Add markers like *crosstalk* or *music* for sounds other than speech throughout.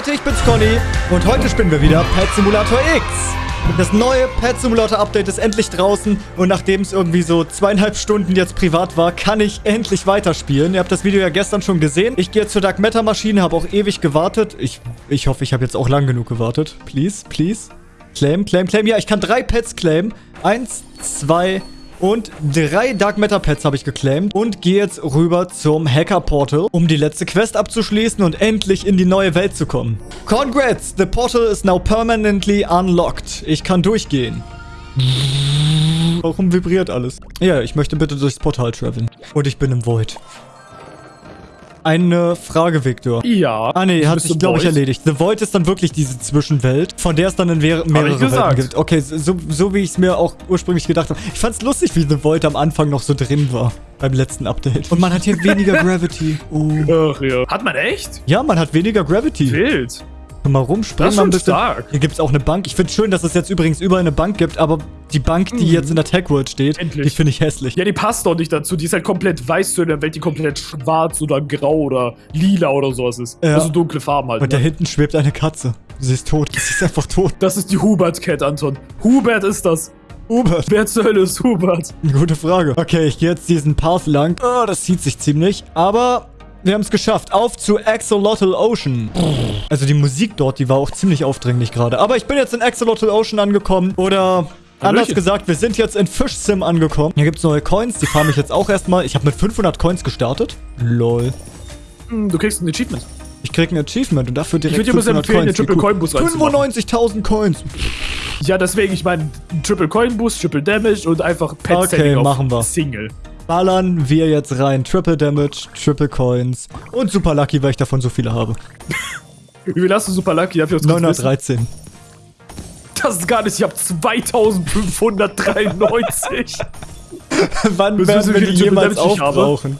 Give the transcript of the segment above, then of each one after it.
Leute, ich bin's Conny und heute spielen wir wieder Pet Simulator X. Das neue Pet Simulator Update ist endlich draußen und nachdem es irgendwie so zweieinhalb Stunden jetzt privat war, kann ich endlich weiterspielen. Ihr habt das Video ja gestern schon gesehen. Ich gehe jetzt zur Dark Matter Maschine, habe auch ewig gewartet. Ich, ich hoffe, ich habe jetzt auch lang genug gewartet. Please, please. Claim, claim, claim. Ja, ich kann drei Pets claimen. Eins, zwei, und drei Dark Matter Pets habe ich geclaimed und gehe jetzt rüber zum Hacker Portal, um die letzte Quest abzuschließen und endlich in die neue Welt zu kommen. Congrats, the portal is now permanently unlocked. Ich kann durchgehen. Warum vibriert alles? Ja, ich möchte bitte durchs Portal traveln. Und ich bin im Void. Eine Frage, Victor. Ja. Ah, nee, hat sich, glaube ich, erledigt. The Void ist dann wirklich diese Zwischenwelt, von der es dann in mehrere Welten gibt. Okay, so, so wie ich es mir auch ursprünglich gedacht habe. Ich fand es lustig, wie The Void am Anfang noch so drin war. Beim letzten Update. Und man hat hier weniger Gravity. Oh. *laughs* Ach ja. Hat man echt? Ja, man hat weniger Gravity. Wild. Mal rumspringen. Das ist schon stark. Hier gibt es auch eine Bank. Ich finde es schön, dass es jetzt übrigens überall eine Bank gibt, aber die Bank, die mhm. jetzt in der Tech World steht, Endlich. die finde ich hässlich. Ja, die passt doch nicht dazu. Die ist halt komplett weiß zu in der Welt, die komplett schwarz oder grau oder lila oder sowas ist. Ja. Also dunkle Farben halt. Und ne? da hinten schwebt eine Katze. Sie ist tot. Sie ist einfach tot. Das ist die Hubert-Cat, Anton. Hubert ist das. Hubert. Wer zur Hölle ist Hubert? Gute Frage. Okay, ich gehe jetzt diesen Path lang. Oh, das zieht sich ziemlich. Aber wir haben es geschafft. Auf zu Axolotl Ocean. Also die Musik dort, die war auch ziemlich aufdringlich gerade. Aber ich bin jetzt in Axolotl Ocean angekommen. Oder anders gesagt, wir sind jetzt in Fish Sim angekommen. Hier gibt es neue Coins. Die farme ich jetzt auch erstmal. Ich habe mit 500 Coins gestartet. Lol. Hm, du kriegst ein Achievement. Ich krieg ein Achievement und dafür direkt ich dir 500 empfehlen, Coins. Den Triple Coin Boost 95.000 Coins. Ja, deswegen, ich meine, Triple Coin Boost, Triple Damage und einfach Pet okay, machen wir. Single ballern wir jetzt rein. Triple Damage, Triple Coins und Super Lucky, weil ich davon so viele habe. *laughs* Wie viel hast du Super Lucky? Hab ich 913. Das ist gar nicht, ich *laughs* habe 2593. Wann willst werden wir die jemals aufbrauchen?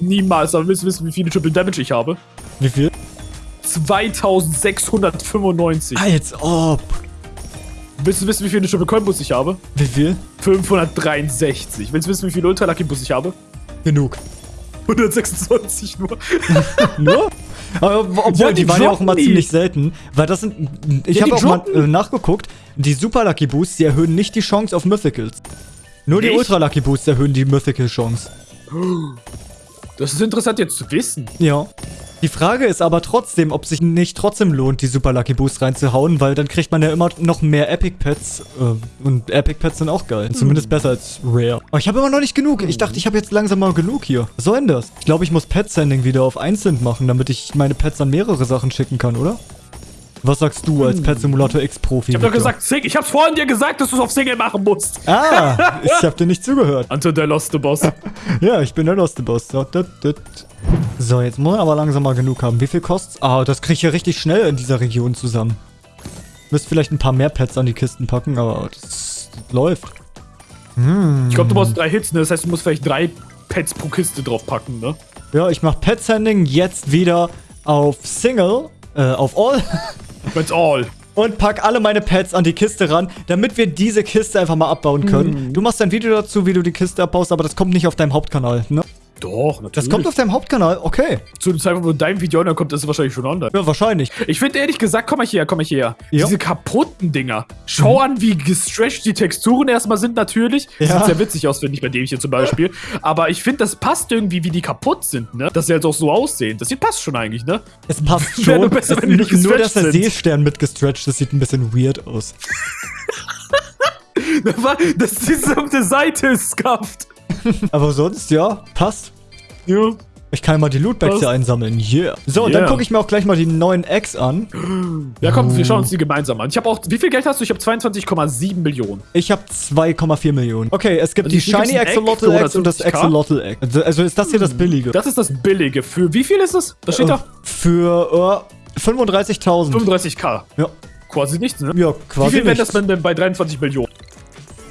Niemals, aber willst du wissen, wie viele Triple Damage ich habe? Wie viel? 2695. Als ob. Willst du wissen, wie viele Triple Coin Bus ich habe? Wie viel? 563. Willst du wissen, wie viele Ultra Lucky Bus ich habe? Genug. 126 nur. *laughs* nur? Aber, obwohl, ja, die, die waren ja auch immer ziemlich selten. Weil das sind. Ich ja, habe auch droppen. mal äh, nachgeguckt. Die Super Lucky Boosts, die erhöhen nicht die Chance auf Mythicals. Nur Echt? die Ultra Lucky Boosts erhöhen die Mythical Chance. *gasps* Das ist interessant jetzt zu wissen. Ja. Die Frage ist aber trotzdem, ob sich nicht trotzdem lohnt, die Super Lucky Boost reinzuhauen, weil dann kriegt man ja immer noch mehr Epic Pets. Äh, und Epic Pets sind auch geil. Zumindest besser als Rare. Aber ich habe immer noch nicht genug. Ich dachte, ich habe jetzt langsam mal genug hier. Was soll denn das? Ich glaube, ich muss Pet Sending wieder auf einzeln machen, damit ich meine Pets an mehrere Sachen schicken kann, oder? Was sagst du als Pet Simulator X Profi? Ich hab doch gesagt, Sing ich hab's vorhin dir gesagt, dass du es auf Single machen musst. Ah, *laughs* ich hab dir nicht zugehört. Anton, der Lost Boss. *laughs* ja, ich bin der Lost Boss. So, jetzt muss man aber langsam mal genug haben. Wie viel kostet's? Ah, das krieg ich ja richtig schnell in dieser Region zusammen. Müsst vielleicht ein paar mehr Pets an die Kisten packen, aber das, das läuft. Hm. Ich glaube, du brauchst drei Hits, ne? Das heißt, du musst vielleicht drei Pets pro Kiste draufpacken, ne? Ja, ich mach Pet Sending jetzt wieder auf Single, äh, auf All. *laughs* That's all. Und pack alle meine Pets an die Kiste ran, damit wir diese Kiste einfach mal abbauen können. Mhm. Du machst ein Video dazu, wie du die Kiste abbaust, aber das kommt nicht auf deinem Hauptkanal, ne? Doch, natürlich. Das kommt auf deinem Hauptkanal, okay. Zu dem Zeitpunkt, wo dein Video online kommt, ist es wahrscheinlich schon online. Ja, wahrscheinlich. Ich finde ehrlich gesagt, komm mal hier, komm mal hier. Ja. Diese kaputten Dinger. Schau mhm. an, wie gestretched die Texturen erstmal sind natürlich. Ja. Sieht sehr witzig aus, finde ich, bei dem hier zum Beispiel. Aber ich finde, das passt irgendwie, wie die kaputt sind, ne? Dass sie halt auch so aussehen. Das sieht passt schon eigentlich, ne? Es passt *laughs* schon. Nur, besser, wenn nicht nur, dass der Seestern mit gestretched das sieht ein bisschen weird aus. *laughs* das ist auf der Seite ist skafft. Aber sonst, ja, passt. Ja. Ich kann mal die Lootbags hier einsammeln. Yeah. So, yeah. dann gucke ich mir auch gleich mal die neuen Eggs an. Ja, komm, wir schauen uns die gemeinsam an. Ich habe auch, wie viel Geld hast du? Ich habe 22,7 Millionen. Ich habe 2,4 Millionen. Okay, es gibt also die Shiny Axolotl Eggs und das Axolotl Egg. Also, also ist das hier das hm. Billige? Das ist das Billige. Für wie viel ist das? Das steht äh, da. Für äh, 35.000. 35k. Ja. Quasi nichts, ne? Ja, quasi Wie viel wäre das denn bei 23 Millionen?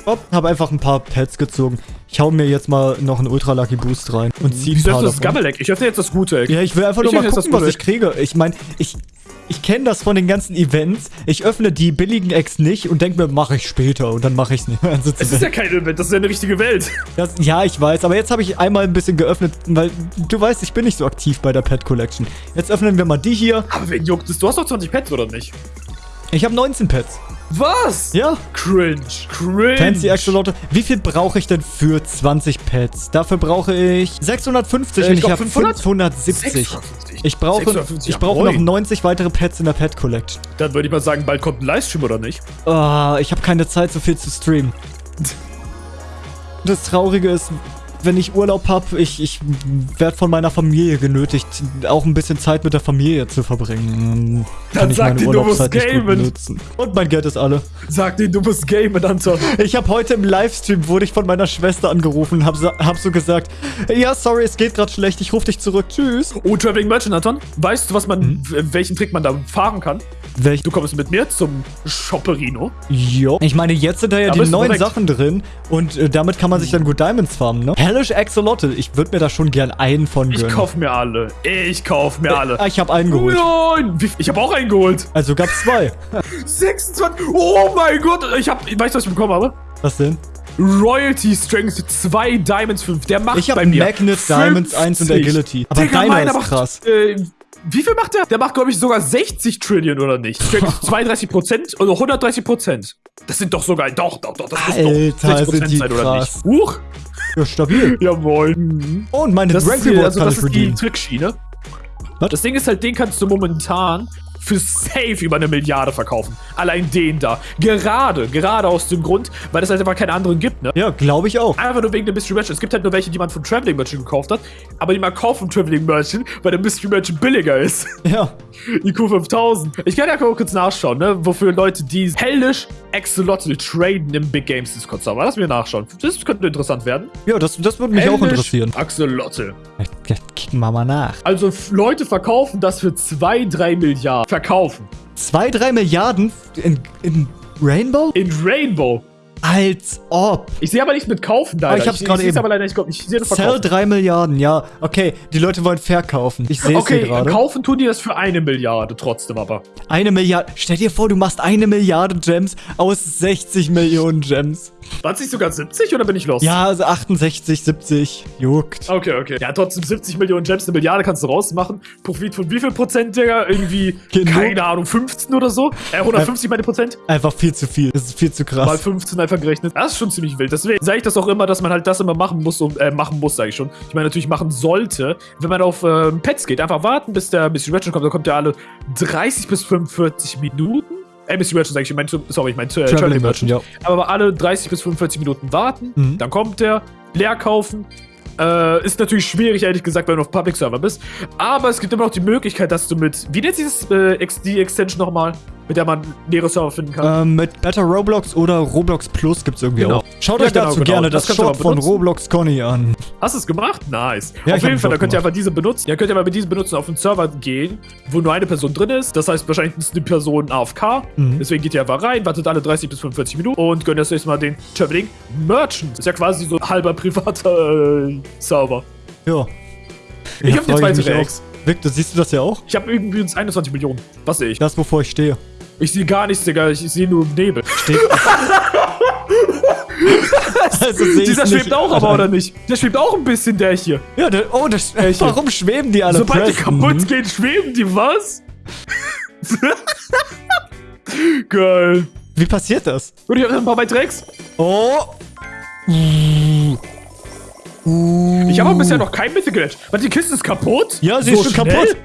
Hopp, habe einfach ein paar Pets gezogen. Ich hau mir jetzt mal noch einen Ultra Lucky Boost rein und zieh ein paar das Gammeleck? Ich öffne jetzt das gute Eck. Ja, ich will einfach ich nur mal gucken, was ich kriege. Ich meine, ich, ich kenne das von den ganzen Events. Ich öffne die billigen Eggs nicht und denke mir, mache ich später und dann mache ich es nicht. Also *laughs* es ist ja kein Event, das ist ja eine richtige Welt. Das, ja, ich weiß, aber jetzt habe ich einmal ein bisschen geöffnet, weil du weißt, ich bin nicht so aktiv bei der Pet Collection. Jetzt öffnen wir mal die hier. Aber wen juckt es? Du hast doch 20 Pets, oder nicht? Ich habe 19 Pets. Was? Ja. Cringe. Cringe. Fancy Axolotl. Wie viel brauche ich denn für 20 Pets? Dafür brauche ich 650 äh, und ich, ich habe 570. 650. Ich brauche, 650, ich brauche noch 90 weitere Pets in der Pet Collection. Dann würde ich mal sagen, bald kommt ein Livestream, oder nicht? Oh, ich habe keine Zeit, so viel zu streamen. Das Traurige ist, wenn ich Urlaub habe, ich, ich werde von meiner Familie genötigt, auch ein bisschen Zeit mit der Familie zu verbringen. Dann ich sag meine du musst gamen. Und mein Geld ist alle. Sag dir, du musst gamen, Anton. Ich habe heute im Livestream, wurde ich von meiner Schwester angerufen und hab, hab so gesagt, ja, sorry, es geht gerade schlecht, ich rufe dich zurück, tschüss. Oh, Traveling Merchant, Anton, weißt du, was man, mhm. welchen Trick man da fahren kann? Welch? Du kommst mit mir zum Shopperino. Jo. Ich meine, jetzt sind da ja Aber die neuen Sachen drin und äh, damit kann man sich dann gut Diamonds farmen, ne? Hellish Axolotl. Ich würde mir da schon gern einen von gönnen. Ich kauf mir alle. Ich kauf mir äh, alle. Ich habe einen geholt. Nein! Ich habe auch einen geholt. Also gab's zwei. *laughs* 26. Oh mein Gott. Ich hab, weißt du, was ich bekommen habe? Was denn? Royalty Strength 2 Diamonds 5. Der macht ich bei mir. Ich habe Magnet 50. Diamonds 1 und Agility. Aber Digga, deiner ist krass. äh, wie viel macht der? Der macht, glaube ich, sogar 60 Trillion, oder nicht? 32 *laughs* Prozent oder 130 Prozent. Das sind doch sogar, doch, doch, doch, das Alter, muss doch 60 Prozent sein, oder nicht? Huch. Ja, stabil. Jawohl. Und meine das Rank Reward also, kann das ich ist die Trickschiene. Das Ding ist halt, den kannst du momentan für safe über eine Milliarde verkaufen. Allein den da. Gerade, gerade aus dem Grund, weil es halt einfach keine anderen gibt, ne? Ja, glaube ich auch. Einfach nur wegen der Mystery Merchant. Es gibt halt nur welche, die man von Traveling Merchant gekauft hat, aber die man kauft von Traveling Merchant, weil der Mystery Merchant billiger ist. *laughs* Ja. IQ 5000. Ich kann ja kurz nachschauen, ne? Wofür Leute, die hellish Axolotl traden im Big Games Discord Server. Lass mir nachschauen. Das könnte interessant werden. Ja, das, das würde mich hellish auch interessieren. Axolotl. Kicken wir mal nach. Also Leute verkaufen das für 2, 3 Milliarden. Verkaufen. 2, 3 Milliarden in, in Rainbow? In Rainbow. Als ob. Ich sehe aber nichts mit kaufen da. Oh, ich hab's gerade eben. aber leider nicht. Ich sehe das Sell 3 Milliarden, ja. Okay, die Leute wollen verkaufen. Ich sehe es okay, hier gerade. Okay, kaufen tun die das für eine Milliarde trotzdem aber. Eine Milliarde. Stell dir vor, du machst eine Milliarde Gems aus 60 Millionen Gems. War es nicht sogar 70 oder bin ich los? Ja, also 68, 70. Juckt. Okay, okay. Ja, trotzdem 70 Millionen Gems, eine Milliarde kannst du rausmachen. Profit von wie viel Prozent, Digga? Irgendwie, Genug. keine Ahnung, 15 oder so? Äh, 150 meine Prozent? Einfach viel zu viel. Das ist viel zu krass. Mal 15 einfach gerechnet. Das ist schon ziemlich wild. Deswegen sage ich das auch immer, dass man halt das immer machen muss, um, äh, machen muss, sage ich schon. Ich meine, natürlich machen sollte, wenn man auf ähm, Pets geht. Einfach warten, bis der Mr. Ratchet kommt. Da kommt ja alle 30 bis 45 Minuten. Äh, Mr. Merchant sag ich, mein, sorry, ich meine äh, Traveling, Traveling Merchant. Ja. Aber alle 30 bis 45 Minuten warten, mhm. dann kommt der, leer kaufen. Äh, ist natürlich schwierig, ehrlich gesagt, wenn du auf Public Server bist. Aber es gibt immer noch die Möglichkeit, dass du mit, wie nennt sich das äh, XD-Extension nochmal? Mit der man leere Server finden kann. Ähm, mit Better Roblox oder Roblox Plus gibt es irgendwie genau. auch. Schaut ja, euch genau, dazu genau. gerne das, das Shop von Roblox Conny an. Hast du es gemacht? Nice. Ja, auf jeden Fall, da könnt ihr einfach diese benutzen. Ja, könnt ihr mal mit diesen benutzen auf einen Server gehen, wo nur eine Person drin ist. Das heißt, wahrscheinlich ist die Person AFK. Mhm. Deswegen geht ihr einfach rein, wartet alle 30 bis 45 Minuten und gönnt erst mal den Traveling Merchant. Das ist ja quasi so ein halber privater äh, Server. Ja. Ich ja, hab die zweite Rex. Victor, siehst du das ja auch? Ich habe irgendwie 21 Millionen. Was sehe ich? Das, wovor ich stehe. Ich sehe gar nichts, Digga. Ich sehe nur Nebel. Steht. *laughs* also Dieser schwebt nicht, auch aber, oder nicht? Der schwebt auch ein bisschen, der hier. Ja, der, oh, das, äh, warum schweben die alle Sobald die kaputt gehen, schweben die, was? *laughs* Geil. Wie passiert das? Und ich habe ein paar bei Drecks. Oh. Uh. Ich habe bisher noch kein Mythical Edge. Warte, die Kiste ist kaputt? Ja, sie so ist schon schnell? kaputt.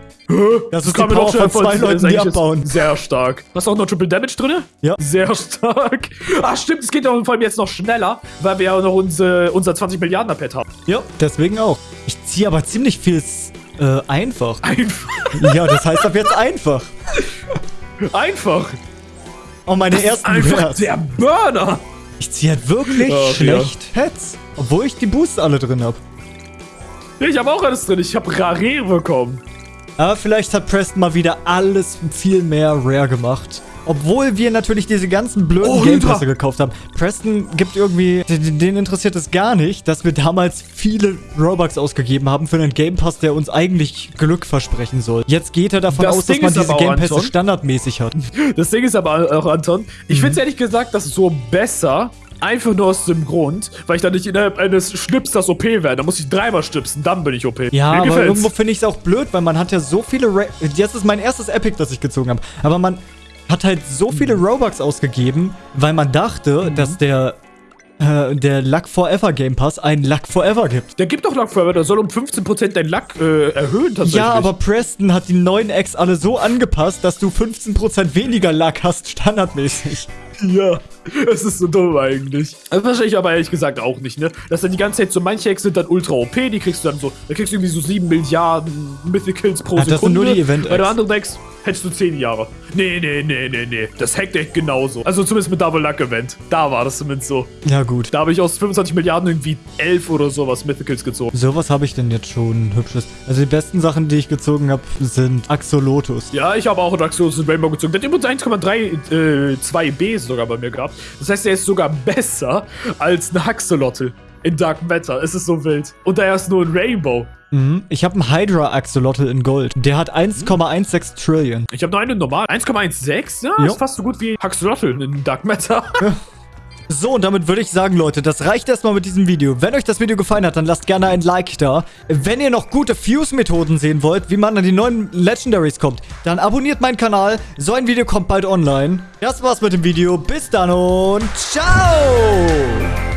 Das, ist die Power von zwei Leuten, die abbauen. Sehr stark. Hast du auch noch Triple Damage drin? Ja. Sehr stark. Ach stimmt, es geht auch vor allem jetzt noch schneller, weil wir ja noch unsere, unser 20 Milliarden Pad haben. Ja, deswegen auch. Ich ziehe aber ziemlich viel äh, einfach. Einfach? Ja, das heißt ab jetzt einfach. Einfach? Oh, meine das ersten ist einfach Wert. der Burner. Ich ziehe halt wirklich Ach, schlecht ja. Heads. Obwohl ich die Boosts alle drin habe. Ich habe auch alles drin. Ich habe Rare bekommen. Aber vielleicht hat Preston mal wieder alles viel mehr rare gemacht. Obwohl wir natürlich diese ganzen blöden oh, Game Pässe gekauft haben. Preston gibt irgendwie, den, interessiert es gar nicht, dass wir damals viele Robux ausgegeben haben für einen Game Pass, der uns eigentlich Glück versprechen soll. Jetzt geht er davon das aus, Ding dass man diese Game Pässe standardmäßig hat. Das Ding ist aber auch, Anton, ich mhm. finde es ehrlich gesagt, dass so besser Einfach nur aus dem Grund, weil ich dann nicht innerhalb eines Schnipsers OP werde. Da muss ich dreimal schnipsen, dann bin ich OP. Ja, Mir aber gefällt's. irgendwo finde ich es auch blöd, weil man hat ja so viele... Ra Jetzt ist mein erstes Epic, das ich gezogen habe. Aber man hat halt so viele mhm. Robux ausgegeben, weil man dachte, mhm. dass der äh, der Luck Forever Game Pass einen Luck Forever gibt. Der gibt doch Luck Forever, der soll um 15% dein Luck äh, erhöhen tatsächlich. Ja, aber Preston hat die neuen Eggs alle so angepasst, dass du 15% weniger Luck hast, standardmäßig. Ja, es ist so dumm eigentlich. Das verstehe ich aber ehrlich gesagt auch nicht, ne? Dass dann die ganze Zeit so manche Hacks sind dann ultra OP, die kriegst du dann so, da kriegst du irgendwie so 7 Milliarden Mythicals pro ja, Sekunde. Das sind nur die event Bei der anderen Decks hättest du 10 Jahre. Nee, nee, nee, nee, nee. Das hackt echt genauso. Also zumindest mit Double Luck Event. Da war das zumindest so. Ja, gut. Da habe ich aus 25 Milliarden irgendwie 11 oder sowas Mythicals gezogen. So was habe ich denn jetzt schon hübsches. Also die besten Sachen, die ich gezogen habe, sind Axolotus. Ja, ich habe auch einen Axolotus und Rainbow gezogen. Der hat übrigens 1,3 äh, 2 B sogar bei mir gehabt. Das heißt, er ist sogar besser als ein Axolotl in Dark Matter. Es ist so wild. Und er ist nur ein Rainbow. Mhm. Ich habe einen Hydra Axolotl in Gold. Der hat 1,16 Trillion. Ich habe nur einen normal. 1,16? Ja, jo. ist fast so gut wie Axolotl in Dark Matter. Ja. *laughs* So, und damit würde ich sagen, Leute, das reicht erstmal mit diesem Video. Wenn euch das Video gefallen hat, dann lasst gerne ein Like da. Wenn ihr noch gute Fuse-Methoden sehen wollt, wie man an die neuen Legendaries kommt, dann abonniert meinen Kanal. So ein Video kommt bald online. Das war's mit dem Video. Bis dann und ciao!